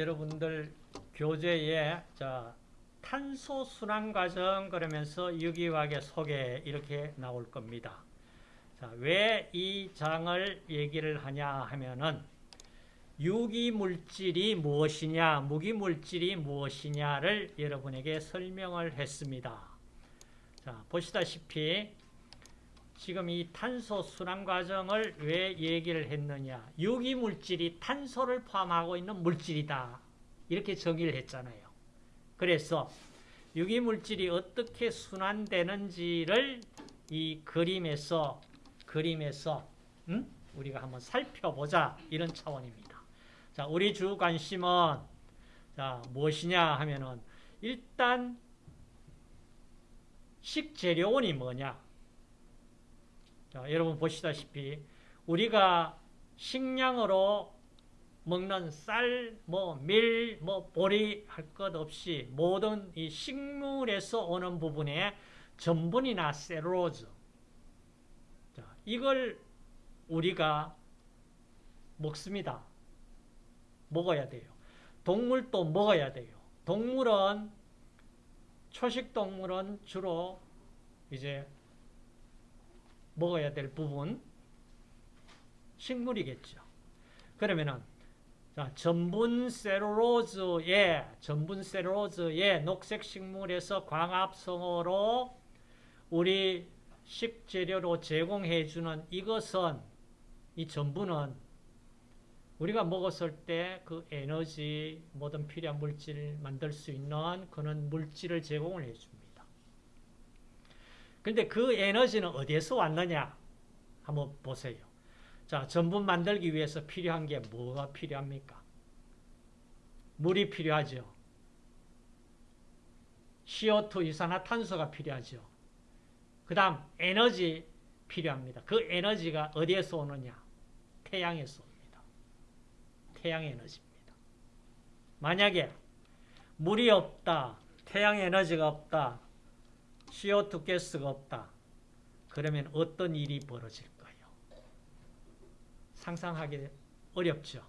여러분들 교재에 자 탄소 순환 과정 그러면서 유기화학의 소개 이렇게 나올 겁니다. 자, 왜이 장을 얘기를 하냐 하면은 유기물질이 무엇이냐, 무기물질이 무엇이냐를 여러분에게 설명을 했습니다. 자, 보시다시피 지금 이 탄소 순환 과정을 왜 얘기를 했느냐. 유기물질이 탄소를 포함하고 있는 물질이다. 이렇게 정의를 했잖아요. 그래서 유기물질이 어떻게 순환되는지를 이 그림에서 그림에서 음? 우리가 한번 살펴보자 이런 차원입니다. 자, 우리 주 관심은 자, 무엇이냐 하면은 일단 식재료원이 뭐냐? 자, 여러분 보시다시피 우리가 식량으로 먹는 쌀, 뭐 밀, 뭐 보리 할 것 없이 모든 이 식물에서 오는 부분에 전분이나 셀룰로즈 자, 이걸 우리가 먹습니다. 먹어야 돼요. 동물도 먹어야 돼요. 동물은 초식 동물은 주로 이제 먹어야 될 부분 식물이겠죠. 그러면은 자, 전분 셀룰로즈의 전분 셀룰로즈의 녹색 식물에서 광합성으로 우리 식재료로 제공해 주는 이것은 이 전분은 우리가 먹었을 때 그 에너지 모든 필요한 물질 만들 수 있는 그런 물질을 제공을 해 줍니다. 근데 그 에너지는 어디에서 왔느냐? 한번 보세요. 자, 전분 만들기 위해서 필요한 게 뭐가 필요합니까? 물이 필요하죠. CO2 이산화탄소가 필요하죠. 그 다음 에너지 필요합니다. 그 에너지가 어디에서 오느냐? 태양에서 옵니다. 태양 에너지입니다. 만약에 물이 없다, 태양 에너지가 없다, CO2 가스가 없다. 그러면 어떤 일이 벌어질까? 상상하기 어렵죠.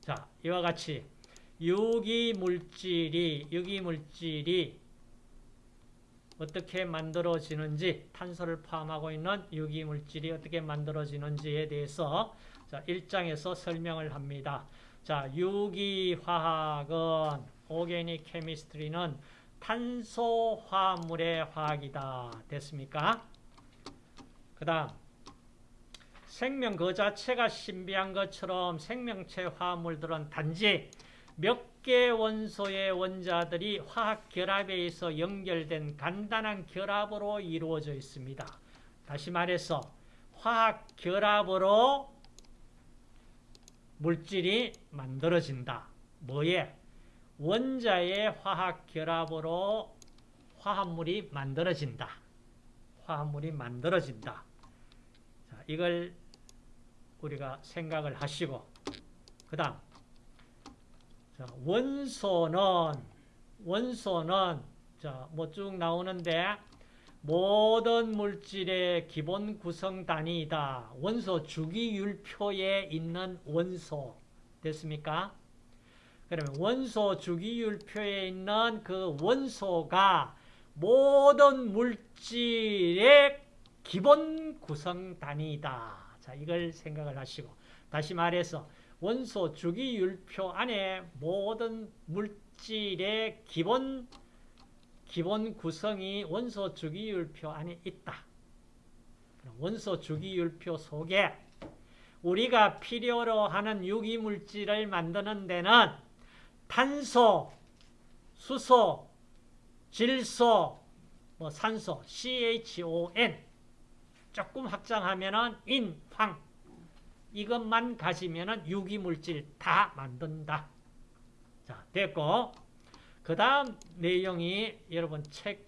자, 이와 같이 유기물질이 유기물질이 어떻게 만들어지는지 탄소를 포함하고 있는 유기물질이 어떻게 만들어지는지에 대해서 자, 1장에서 설명을 합니다. 자, 유기화학은 오게닉 케미스트리는 탄소 화물의 화학이다. 됐습니까? 그 다음 생명 그 자체가 신비한 것처럼 생명체 화합물들은 단지 몇 개 원소의 원자들이 화학 결합에 의해서 연결된 간단한 결합으로 이루어져 있습니다. 다시 말해서 화학 결합으로 물질이 만들어진다. 뭐에? 원자의 화학 결합으로 화합물이 만들어진다. 화합물이 만들어진다. 자, 이걸 우리가 생각을 하시고 그 다음 원소는 원소는 뭐 쭉 나오는데 모든 물질의 기본 구성 단위이다. 원소 주기율표에 있는 원소 됐습니까? 그러면 원소 주기율표에 있는 그 원소가 모든 물질의 기본 구성 단위이다. 자, 이걸 생각을 하시고 다시 말해서 원소 주기율표 안에 모든 물질의 기본 기본 구성이 원소 주기율표 안에 있다. 원소 주기율표 속에 우리가 필요로 하는 유기물질을 만드는 데는 탄소, 수소, 질소, 뭐 산소, CHON 조금 확장하면은 인, 황 이것만 가지면은 유기물질 다 만든다. 자, 됐고 그 다음 내용이 여러분 책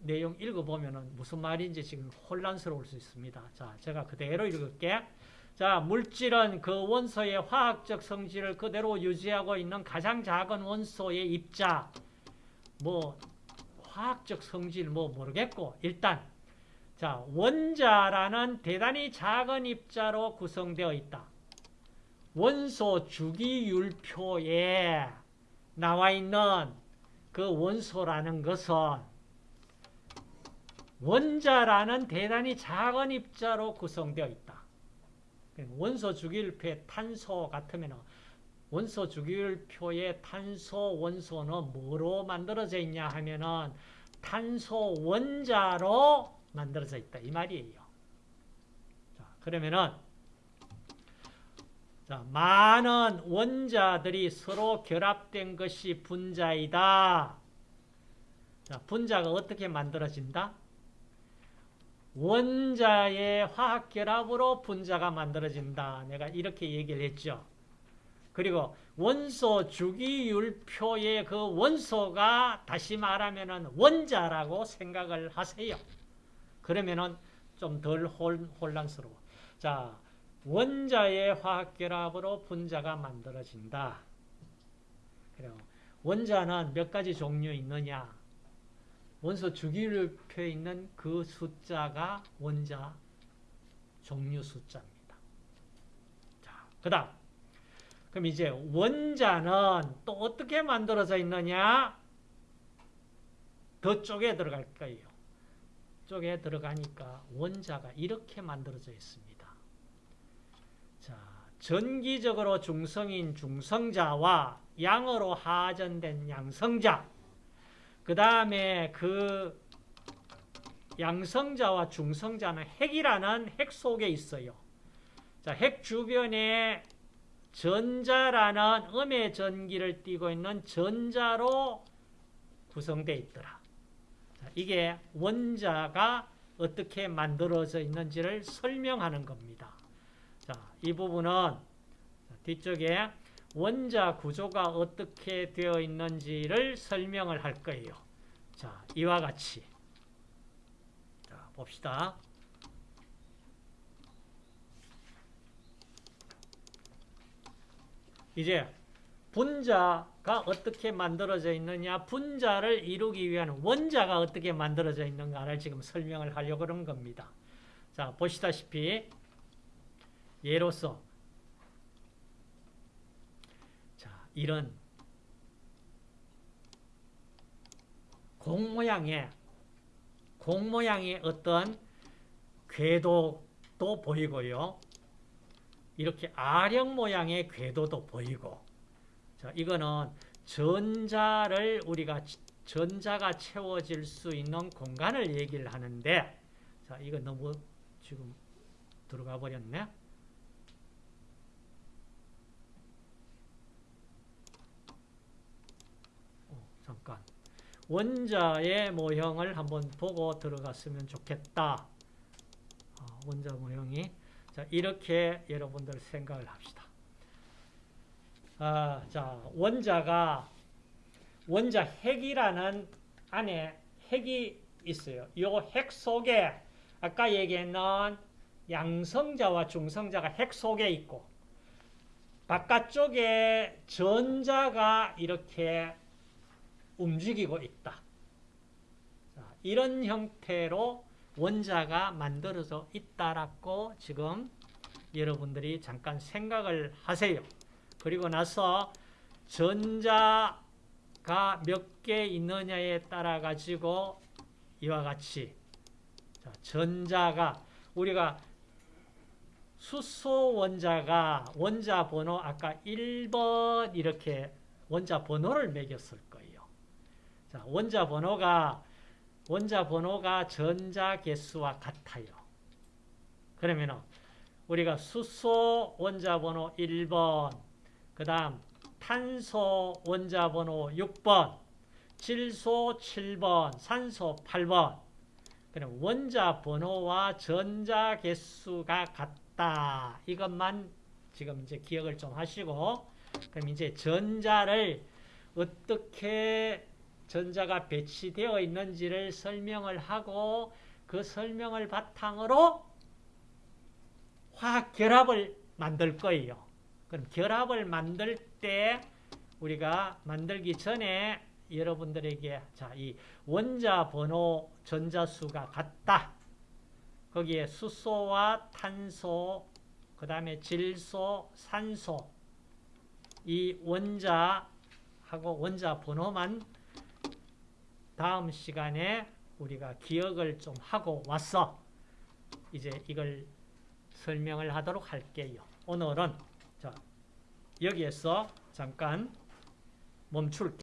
내용 읽어보면은 무슨 말인지 지금 혼란스러울 수 있습니다. 자, 제가 그대로 읽을게. 자, 물질은 그 원소의 화학적 성질을 그대로 유지하고 있는 가장 작은 원소의 입자. 뭐, 화학적 성질 뭐 모르겠고, 일단 자, 원자라는 대단히 작은 입자로 구성되어 있다. 원소 주기율표에 나와 있는 그 원소라는 것은 원자라는 대단히 작은 입자로 구성되어 있다. 원소 주기율표의 탄소 같으면 원소 주기율표의 탄소 원소는 뭐로 만들어져 있냐 하면은 탄소 원자로 만들어져 있다. 이 말이에요. 자, 그러면은 자, 많은 원자들이 서로 결합된 것이 분자이다. 자, 분자가 어떻게 만들어진다? 원자의 화학결합으로 분자가 만들어진다. 내가 이렇게 얘기를 했죠. 그리고 원소 주기율표의 그 원소가 다시 말하면 원자라고 생각을 하세요. 그러면은 좀덜 혼란스러워. 자, 원자의 화학결합으로 분자가 만들어진다. 그래요. 원자는 몇 가지 종류 있느냐? 원소 주기율표에 있는 그 숫자가 원자 종류 숫자입니다. 자, 그 다음. 그럼 이제 원자는 또 어떻게 만들어져 있느냐? 더 쪽에 들어갈 거예요. 쪽에 들어가니까 원자가 이렇게 만들어져 있습니다. 자, 전기적으로 중성인 중성자와 양으로 하전된 양성자 그 다음에 그 양성자와 중성자는 핵이라는 핵 속에 있어요. 자, 핵 주변에 전자라는 음의 전기를 띠고 있는 전자로 구성되어 있더라. 자, 이게 원자가 어떻게 만들어져 있는지를 설명하는 겁니다. 자, 이 부분은 뒤쪽에 원자 구조가 어떻게 되어 있는지를 설명을 할 거예요. 자, 이와 같이. 자, 봅시다. 이제 분자가 어떻게 만들어져 있느냐, 분자를 이루기 위한 원자가 어떻게 만들어져 있는가를 지금 설명을 하려고 그런 겁니다. 자, 보시다시피 예로서 이런 공 모양의 공 모양의 어떤 궤도도 보이고요. 이렇게 아령 모양의 궤도도 보이고 자, 이거는 전자를 우리가 전자가 채워질 수 있는 공간을 얘기를 하는데 자, 이거 너무 지금 들어가 버렸네. 잠깐 원자의 모형을 한번 보고 들어갔으면 좋겠다. 어, 원자 모형이 자 이렇게 여러분들 생각을 합시다. 아, 자 원자가 원자 핵이라는 안에 핵이 있어요. 이 핵 속에 아까 얘기했는 양성자와 중성자가 핵 속에 있고 바깥쪽에 전자가 이렇게 움직이고 있다. 자, 이런 형태로 원자가 만들어져 있다라고 지금 여러분들이 잠깐 생각을 하세요. 그리고 나서 전자가 몇 개 있느냐에 따라 가지고 이와 같이 자, 전자가 우리가 수소 원자가 원자 번호 아까 1번 이렇게 원자 번호를 매겼을 자, 원자 번호가 원자 번호가 전자 개수와 같아요. 그러면 우리가 수소 원자 번호 1번, 그다음 탄소 원자 번호 6번, 질소 7번, 산소 8번. 그럼 원자 번호와 전자 개수가 같다. 이것만 지금 이제 기억을 좀 하시고 그럼 이제 전자를 어떻게 전자가 배치되어 있는지를 설명을 하고 그 설명을 바탕으로 화학 결합을 만들 거예요. 그럼 결합을 만들 때 우리가 만들기 전에 여러분들에게 자, 이 원자 번호 전자수가 같다. 거기에 수소와 탄소 그 다음에 질소, 산소 이 원자하고 원자 번호만 다음 시간에 우리가 기억을 좀 하고 와서 이제 이걸 설명을 하도록 할게요. 오늘은 자 여기에서 잠깐 멈출게요.